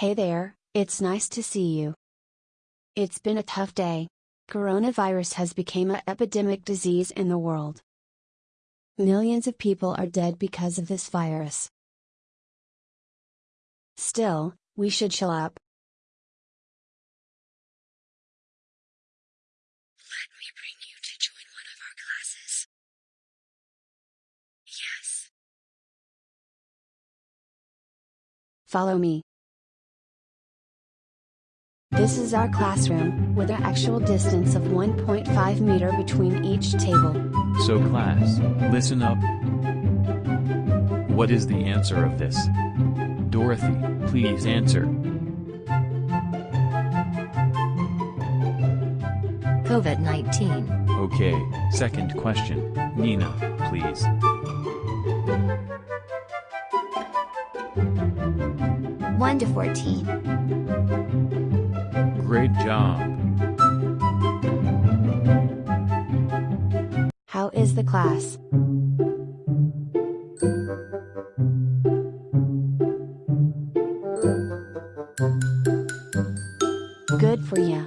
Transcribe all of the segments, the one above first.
Hey there, it's nice to see you. It's been a tough day. Coronavirus has become an epidemic disease in the world. Millions of people are dead because of this virus. Still, we should chill up. Let me bring you to join one of our classes. Yes. Follow me. This is our classroom, with an actual distance of 1.5 meter between each table. So class, listen up. What is the answer of this? Dorothy, please answer. COVID 19. Okay, second question, Nina, please. One to fourteen. Great job. How is the class? Good for ya.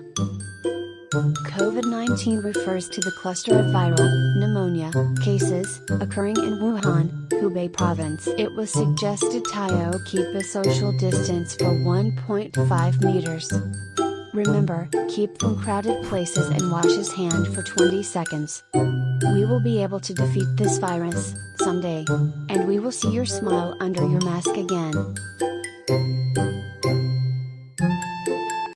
COVID 19 refers to the cluster of viral pneumonia cases occurring in Wuhan, Hubei province. It was suggested Tayo keep a social distance for 1.5 meters. Remember, keep from crowded places and wash his hand for 20 seconds. We will be able to defeat this virus, someday. And we will see your smile under your mask again.